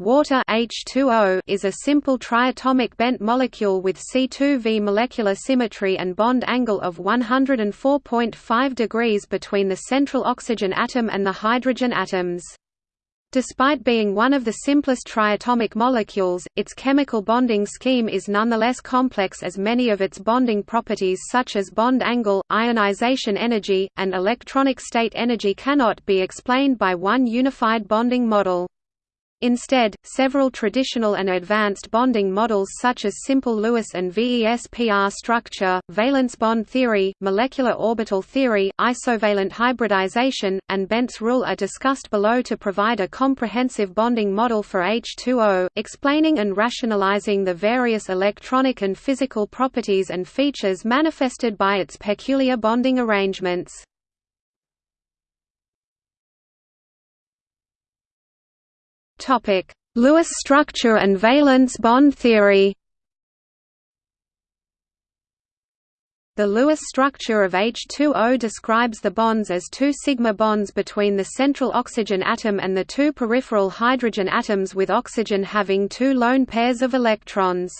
Water H2O is a simple triatomic bent molecule with C2V molecular symmetry and bond angle of 104.5 degrees between the central oxygen atom and the hydrogen atoms. Despite being one of the simplest triatomic molecules, its chemical bonding scheme is nonetheless complex as many of its bonding properties such as bond angle, ionization energy, and electronic state energy cannot be explained by one unified bonding model. Instead, several traditional and advanced bonding models such as simple Lewis and VSEPR structure, valence bond theory, molecular orbital theory, isovalent hybridization, and Bent's rule are discussed below to provide a comprehensive bonding model for H2O, explaining and rationalizing the various electronic and physical properties and features manifested by its peculiar bonding arrangements. Topic: Lewis structure and valence bond theory. The Lewis structure of H2O describes the bonds as two sigma bonds between the central oxygen atom and the two peripheral hydrogen atoms with oxygen having two lone pairs of electrons.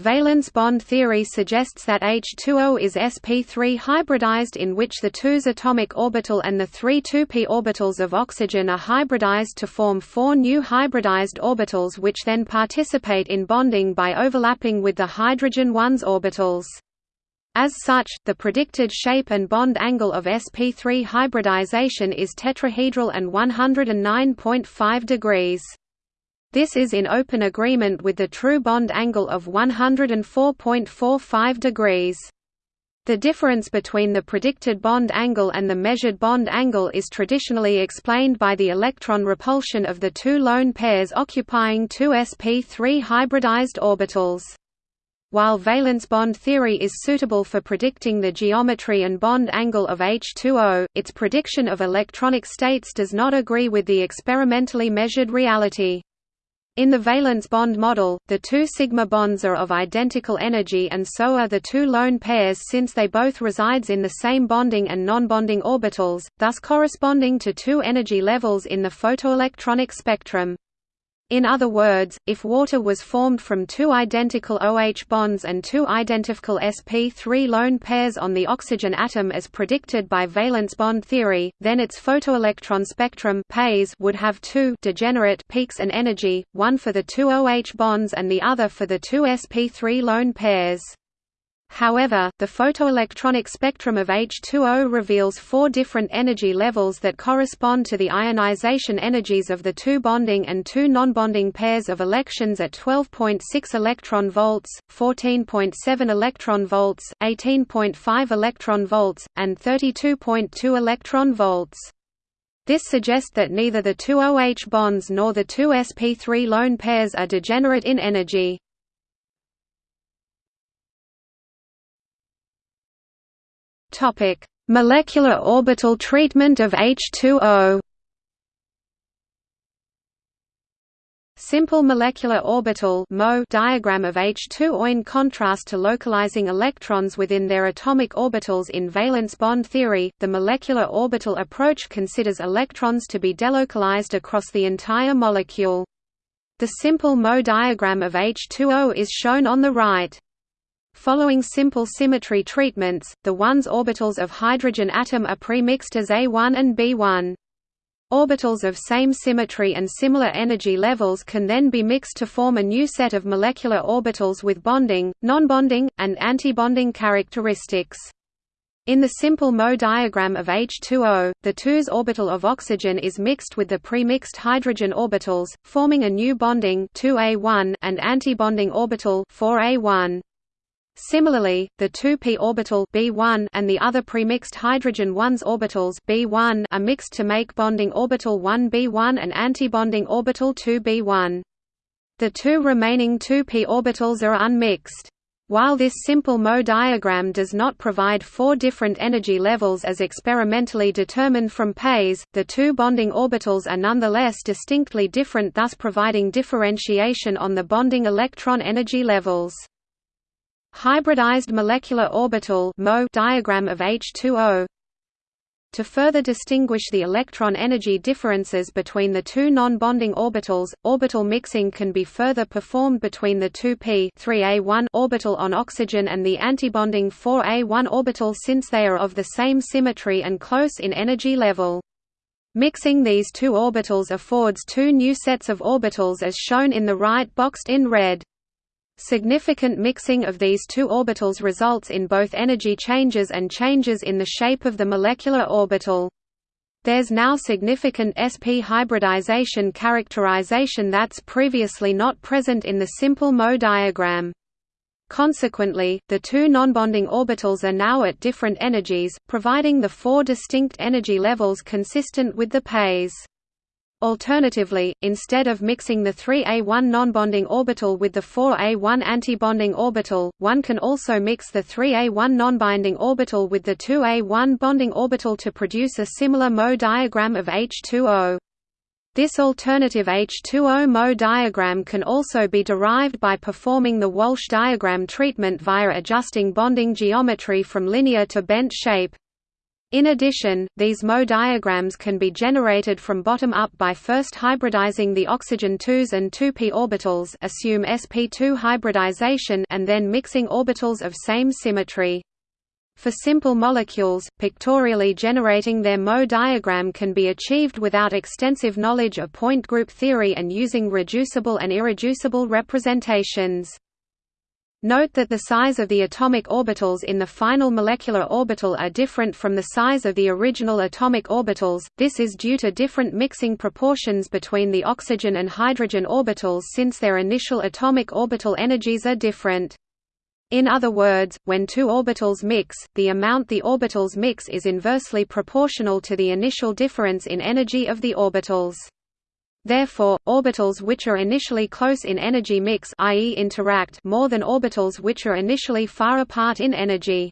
Valence bond theory suggests that H2O is sp3 hybridized in which the 2s atomic orbital and the three 2p orbitals of oxygen are hybridized to form four new hybridized orbitals which then participate in bonding by overlapping with the hydrogen 1s orbitals. As such, the predicted shape and bond angle of sp3 hybridization is tetrahedral and 109.5 degrees. This is in open agreement with the true bond angle of 104.45 degrees. The difference between the predicted bond angle and the measured bond angle is traditionally explained by the electron repulsion of the two lone pairs occupying two sp3 hybridized orbitals. While valence bond theory is suitable for predicting the geometry and bond angle of H2O, its prediction of electronic states does not agree with the experimentally measured reality. In the valence bond model, the two sigma bonds are of identical energy and so are the two lone pairs since they both resides in the same bonding and non-bonding orbitals, thus corresponding to two energy levels in the photoelectronic spectrum. In other words, if water was formed from two identical OH bonds and two identical sp3 lone pairs on the oxygen atom as predicted by valence bond theory, then its photoelectron spectrum would have two degenerate peaks and energy, one for the two OH bonds and the other for the two sp3 lone pairs. However, the photoelectronic spectrum of H2O reveals four different energy levels that correspond to the ionization energies of the two bonding and two non-bonding pairs of electrons at 12.6 electron volts, 14.7 electron volts, 18.5 electron volts, and 32.2 electron volts. This suggests that neither the two OH bonds nor the two sp3 lone pairs are degenerate in energy. Topic: Molecular orbital treatment of H2O. Simple molecular orbital diagram of H2O in contrast to localizing electrons within their atomic orbitals in valence bond theory, the molecular orbital approach considers electrons to be delocalized across the entire molecule. The simple Mo diagram of H2O is shown on the right. Following simple symmetry treatments, the 1s orbitals of hydrogen atom are premixed as A1 and B1. Orbitals of same symmetry and similar energy levels can then be mixed to form a new set of molecular orbitals with bonding, non-bonding, and antibonding characteristics. In the simple Mo diagram of H2O, the 2s orbital of oxygen is mixed with the premixed hydrogen orbitals, forming a new bonding 2A1 and antibonding orbital 4A1. Similarly, the 2p orbital B1 and the other premixed hydrogen 1s orbitals B1 are mixed to make bonding orbital 1b1 and antibonding orbital 2b1. The two remaining 2p orbitals are unmixed. While this simple Mo diagram does not provide four different energy levels as experimentally determined from PES, the two bonding orbitals are nonetheless distinctly different thus providing differentiation on the bonding electron energy levels. Hybridized molecular orbital diagram of H2O To further distinguish the electron energy differences between the two non-bonding orbitals, orbital mixing can be further performed between the 2p 3a1 orbital on oxygen and the antibonding 4a1 orbital since they are of the same symmetry and close in energy level. Mixing these two orbitals affords two new sets of orbitals as shown in the right boxed in red. Significant mixing of these two orbitals results in both energy changes and changes in the shape of the molecular orbital. There's now significant sp hybridization characterization that's previously not present in the simple Mo diagram. Consequently, the two nonbonding orbitals are now at different energies, providing the four distinct energy levels consistent with the PES. Alternatively, instead of mixing the 3A1 nonbonding orbital with the 4A1 antibonding orbital, one can also mix the 3A1 nonbonding orbital with the 2A1 bonding orbital to produce a similar Mo diagram of H2O. This alternative H2O Mo diagram can also be derived by performing the Walsh diagram treatment via adjusting bonding geometry from linear to bent shape. In addition, these Mo diagrams can be generated from bottom up by first hybridizing the oxygen 2s and 2p orbitals assume sp2 hybridization and then mixing orbitals of same symmetry. For simple molecules, pictorially generating their Mo diagram can be achieved without extensive knowledge of point group theory and using reducible and irreducible representations. Note that the size of the atomic orbitals in the final molecular orbital are different from the size of the original atomic orbitals, this is due to different mixing proportions between the oxygen and hydrogen orbitals since their initial atomic orbital energies are different. In other words, when two orbitals mix, the amount the orbitals mix is inversely proportional to the initial difference in energy of the orbitals. Therefore, orbitals which are initially close in energy mix i.e. interact more than orbitals which are initially far apart in energy.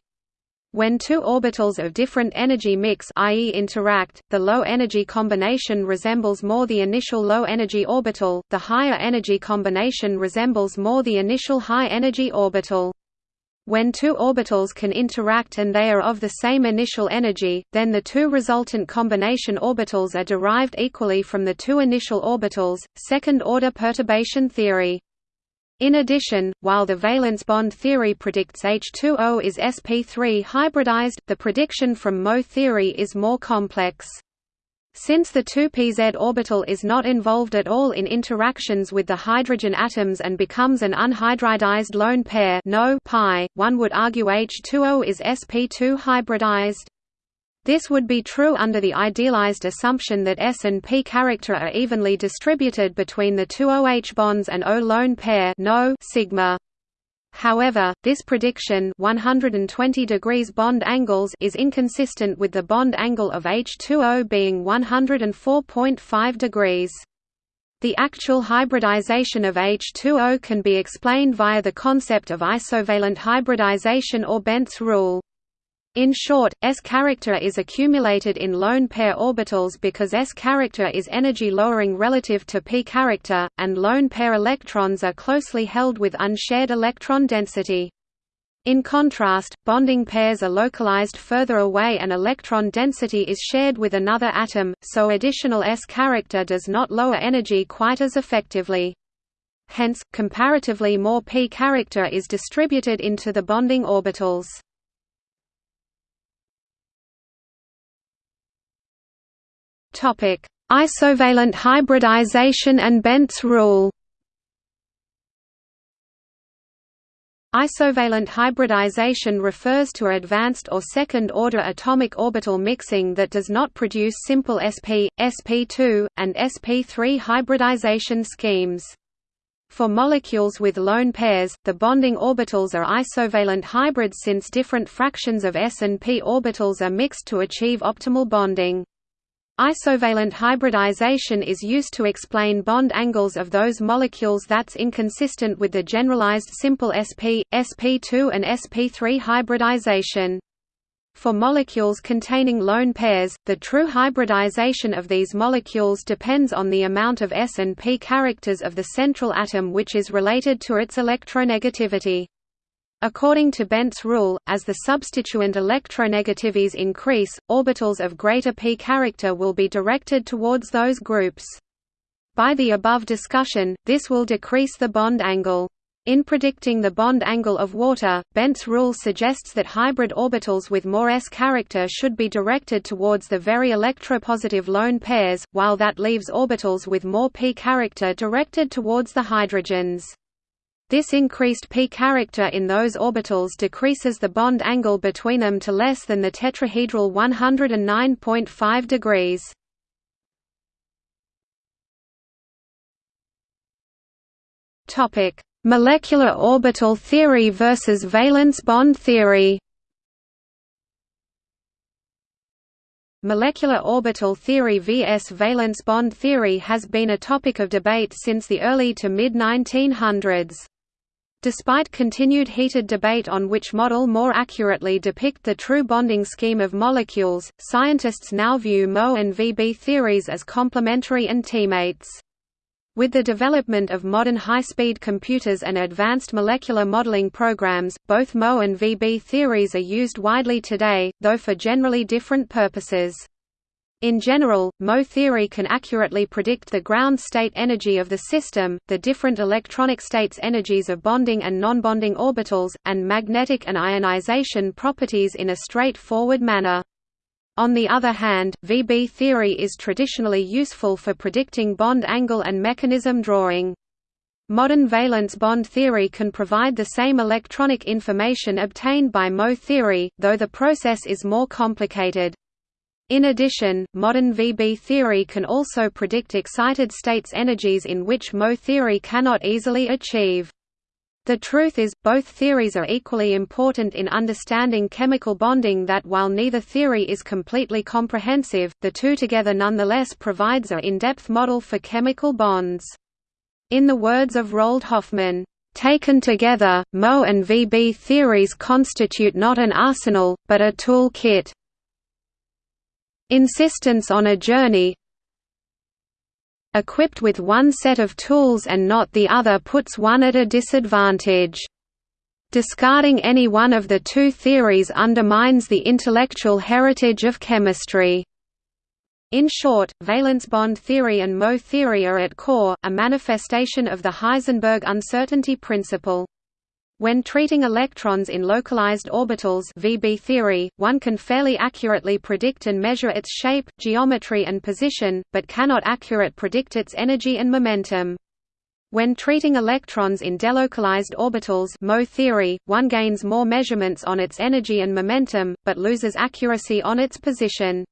When two orbitals of different energy mix i.e. interact, the low-energy combination resembles more the initial low-energy orbital, the higher energy combination resembles more the initial high-energy orbital. When two orbitals can interact and they are of the same initial energy, then the two resultant combination orbitals are derived equally from the two initial orbitals, second-order perturbation theory. In addition, while the valence bond theory predicts H2O is sp3 hybridized, the prediction from Mo theory is more complex. Since the 2pz orbital is not involved at all in interactions with the hydrogen atoms and becomes an unhybridized lone pair no pi, one would argue H2O is sp2 hybridized. This would be true under the idealized assumption that S and P character are evenly distributed between the two OH bonds and O lone pair no sigma. However, this prediction 120 degrees bond angles is inconsistent with the bond angle of H2O being 104.5 degrees. The actual hybridization of H2O can be explained via the concept of isovalent hybridization or Bent's rule. In short, S character is accumulated in lone pair orbitals because S character is energy lowering relative to P character, and lone pair electrons are closely held with unshared electron density. In contrast, bonding pairs are localized further away and electron density is shared with another atom, so additional S character does not lower energy quite as effectively. Hence, comparatively more P character is distributed into the bonding orbitals. Topic: Isovalent hybridization and Bent's rule. Isovalent hybridization refers to advanced or second-order atomic orbital mixing that does not produce simple sp, sp2, and sp3 hybridization schemes. For molecules with lone pairs, the bonding orbitals are isovalent hybrids since different fractions of s and p orbitals are mixed to achieve optimal bonding. Isovalent hybridization is used to explain bond angles of those molecules that's inconsistent with the generalized simple sp, sp2 and sp3 hybridization. For molecules containing lone pairs, the true hybridization of these molecules depends on the amount of s and p characters of the central atom which is related to its electronegativity. According to Bent's rule, as the substituent electronegativities increase, orbitals of greater p character will be directed towards those groups. By the above discussion, this will decrease the bond angle. In predicting the bond angle of water, Bent's rule suggests that hybrid orbitals with more s character should be directed towards the very electropositive lone pairs, while that leaves orbitals with more p character directed towards the hydrogens. This increased p character in those orbitals decreases the bond angle between them to less than the tetrahedral 109.5 degrees. Topic: Molecular orbital theory versus valence bond theory. Molecular orbital theory vs valence bond theory has been a topic of debate since the early to mid-1900s. Despite continued heated debate on which model more accurately depict the true bonding scheme of molecules, scientists now view MO and VB theories as complementary and teammates. With the development of modern high-speed computers and advanced molecular modeling programs, both MO and VB theories are used widely today, though for generally different purposes. In general, MO theory can accurately predict the ground state energy of the system, the different electronic states energies of bonding and non-bonding orbitals, and magnetic and ionization properties in a straightforward manner. On the other hand, VB theory is traditionally useful for predicting bond angle and mechanism drawing. Modern valence bond theory can provide the same electronic information obtained by MO theory, though the process is more complicated. In addition, modern VB theory can also predict excited states energies in which MO theory cannot easily achieve. The truth is, both theories are equally important in understanding chemical bonding that while neither theory is completely comprehensive, the two together nonetheless provides a in-depth model for chemical bonds. In the words of Roald Hoffmann, Taken together, MO and VB theories constitute not an arsenal, but a tool kit. Insistence on a journey equipped with one set of tools and not the other puts one at a disadvantage. Discarding any one of the two theories undermines the intellectual heritage of chemistry. In short, valence bond theory and MO theory are at core, a manifestation of the Heisenberg uncertainty principle. When treating electrons in localized orbitals VB theory, one can fairly accurately predict and measure its shape, geometry and position, but cannot accurate predict its energy and momentum. When treating electrons in delocalized orbitals MO theory, one gains more measurements on its energy and momentum, but loses accuracy on its position.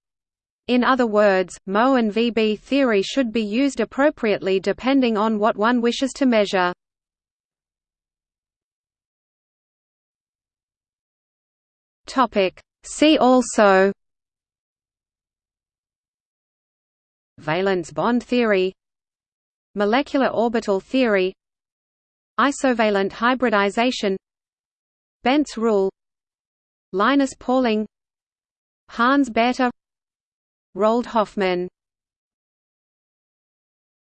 In other words, MO and VB theory should be used appropriately depending on what one wishes to measure. Topic. See also Valence bond theory Molecular orbital theory Isovalent hybridization Bent's rule Linus Pauling Hans Bethe Roald Hoffmann